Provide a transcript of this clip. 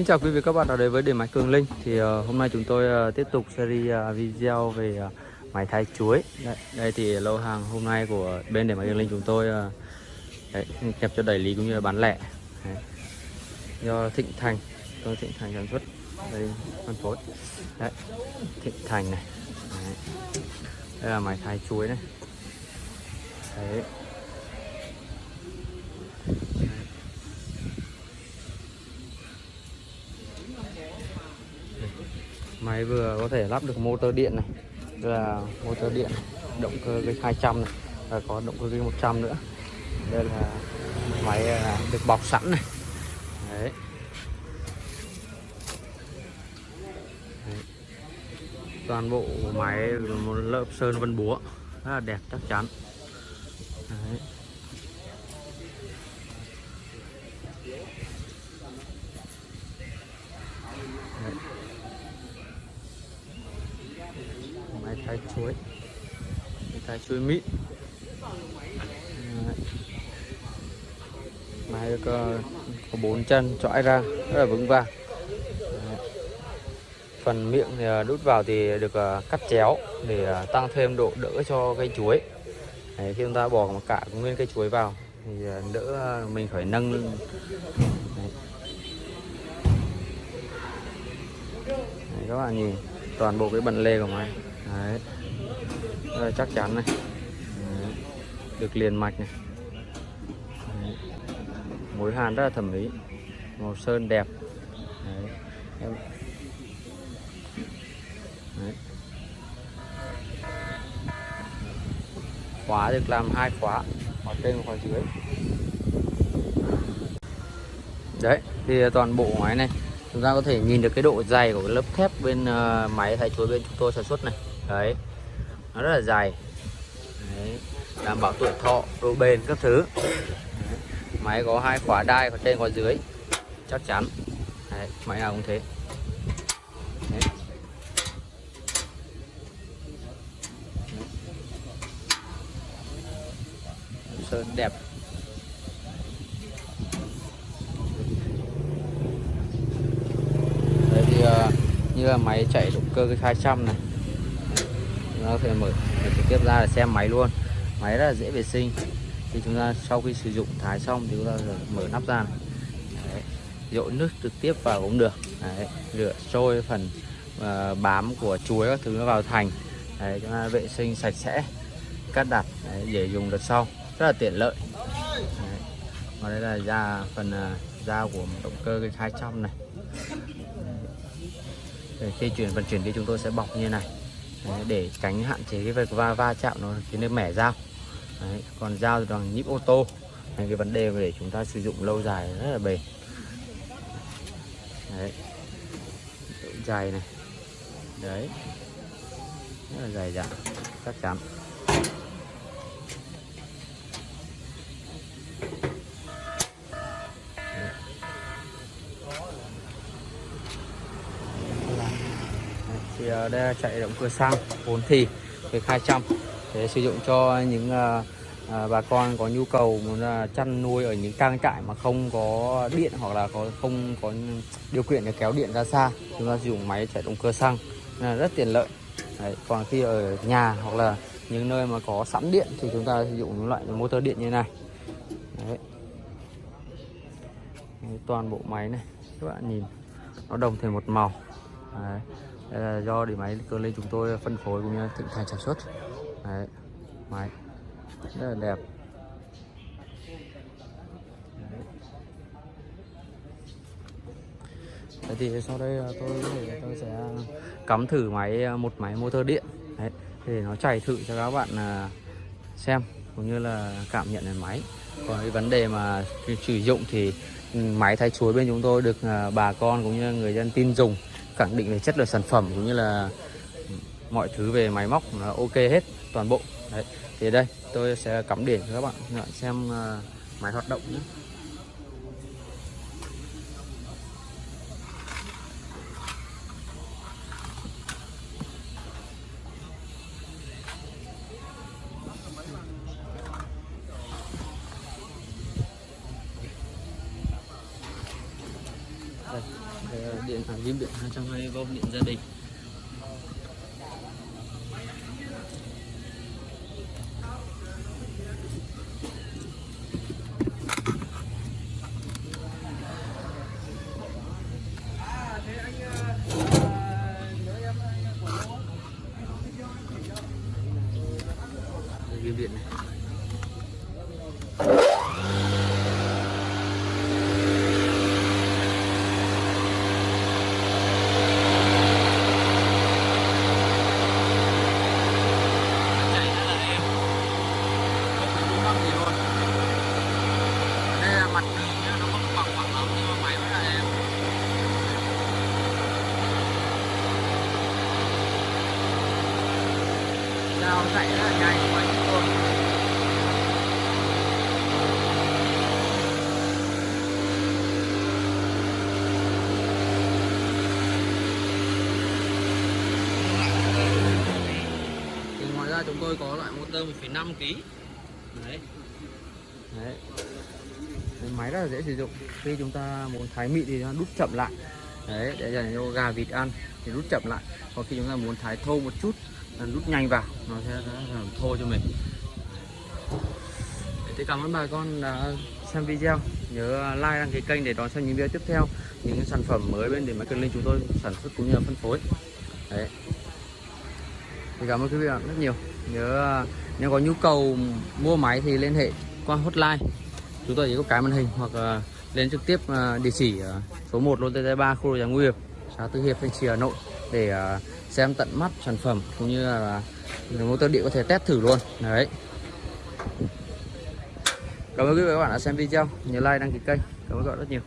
Xin chào quý vị các bạn đã đến với điện máy Cường Linh. Thì uh, hôm nay chúng tôi uh, tiếp tục series uh, video về uh, máy thái chuối. Đây, đây thì lô hàng hôm nay của bên điện máy Cường Linh chúng tôi uh, đấy, kẹp cho đẩy lý cũng như là bán lẻ. Đấy. do Thịnh Thành tôi Thịnh Thành sản xuất. Đây phân phối. Đấy Thịnh Thành này. Đấy. đây là máy thái chuối này. Đấy. Máy vừa có thể lắp được motor điện này đây là motor điện động cơ cái 200 này, và có động cơ cái 100 nữa đây là máy à, được bọc sẵn này đấy. toàn bộ máy một lớp sơn vân búa, rất là đẹp, chắc chắn. Đấy. máy thái chuối. Máy thái chuối mịn. Máy có, có bốn chân chõi ra rất là vững vàng. Đấy. phần miệng thì à, đút vào thì được à, cắt chéo để à, tăng thêm độ đỡ cho cây chuối. Đấy, khi chúng ta bỏ một cả nguyên cây chuối vào thì đỡ mình phải nâng. Đấy. Đấy, các bạn nhìn toàn bộ cái bận lê của máy Đấy. Rất là chắc chắn này Đấy. được liền mạch này Đấy. mối hàn rất là thẩm mỹ màu sơn đẹp Đấy. Em... Đấy. khóa được làm hai khóa khóa trên và khóa dưới đấy thì toàn bộ máy này chúng ta có thể nhìn được cái độ dày của cái lớp thép bên uh, máy thay chuối bên chúng tôi sản xuất này đấy nó rất là dày đấy. đảm bảo tuổi thọ độ bền các thứ đấy. máy có hai khóa đai có trên có dưới chắc chắn đấy. máy nào cũng thế đấy. sơn đẹp đấy thì uh, như là máy chạy động cơ cái 200 này nó có thể mở trực tiếp ra là xem máy luôn máy rất là dễ vệ sinh thì chúng ta sau khi sử dụng thái xong thì chúng ta mở nắp ra này. Đấy. dội nước trực tiếp vào cũng được Đấy. rửa trôi phần uh, bám của chuối các thứ nó vào thành Đấy. chúng ta vệ sinh sạch sẽ cắt đặt Đấy. để dùng đợt sau rất là tiện lợi Đấy. và đây là da phần uh, da của động cơ cái 200 này Đấy. khi chuyển vận chuyển đi chúng tôi sẽ bọc như này Đấy, để tránh hạn chế cái việc va va chạm nó khiến nên mẻ dao. Đấy, còn dao thì bằng nhíp ô tô. Đấy, cái vấn đề để chúng ta sử dụng lâu dài rất là bền. Đấy. Độ dày này. Đấy. Rất là dày dặn chắc chắn. Đây là chạy động cơ xăng 4 thì về 200 để sử dụng cho những à, bà con có nhu cầu muốn à, chăn nuôi ở những trang trại mà không có điện hoặc là có không có điều kiện để kéo điện ra xa chúng ta sử dụng máy chạy động cơ xăng là rất tiện lợi Đấy, còn khi ở nhà hoặc là những nơi mà có sẵn điện thì chúng ta sử dụng những loại motor điện như này Đấy. Đấy, toàn bộ máy này các bạn nhìn nó đồng thành một màu Đấy. Đây là do để máy cơ lên chúng tôi phân phối cũng như thịnh thành sản xuất Đấy. máy rất là đẹp Đấy. Thì sau đây tôi tôi sẽ cắm thử máy à, một máy motor điện Đấy. để nó chạy thử cho các bạn à, xem cũng như là cảm nhận về máy còn cái vấn đề mà sử dụng thì ừ, máy thay chuối bên chúng tôi được à, bà con cũng như người dân tin dùng khẳng định về chất lượng sản phẩm cũng như là mọi thứ về máy móc là ok hết, toàn bộ. Đấy, thì đây, tôi sẽ cắm điện cho các bạn. Xem à, máy hoạt động nhé. Điện à, ghim điện 220V điện gia đình Đây, ghim điện này chạy rất là êm không phải rung lắm gì luôn đây là mặt đường nha nó không bằng phẳng lắm nhưng mà máy rất là êm dao chạy rất là nhanh thì ngoài ra chúng tôi có loại motor 1,5 kg đấy. Đấy. Máy rất là dễ sử dụng. Khi chúng ta muốn thái mịn thì nó đút chậm lại. Đấy để dành cho gà vịt ăn thì đút chậm lại. Còn khi chúng ta muốn thái thô một chút rút nhanh vào. Nó sẽ làm thô cho mình. Thì cảm ơn bà con đã xem video. Nhớ like, đăng ký kênh để đón xem những video tiếp theo. Những sản phẩm mới bên để máy cần linh chúng tôi sản xuất cũng như là phân phối. Đấy. Thì cảm ơn quý vị bạn rất nhiều. Nhớ, nếu có nhu cầu mua máy thì liên hệ qua hotline. Chúng tôi chỉ có cái màn hình hoặc ờ, lên trực tiếp ờ, địa chỉ ờ, số 1 lô TT3 khu nhà Nguy Hiệp, xã Tư Hiệp, Thanh Trì, Hà Nội để ờ, xem tận mắt sản phẩm cũng như là motor điện có thể test thử luôn. Đấy. Cảm ơn quý vị và các bạn đã xem video. Nhớ like, đăng ký kênh. Cảm ơn các bạn rất nhiều.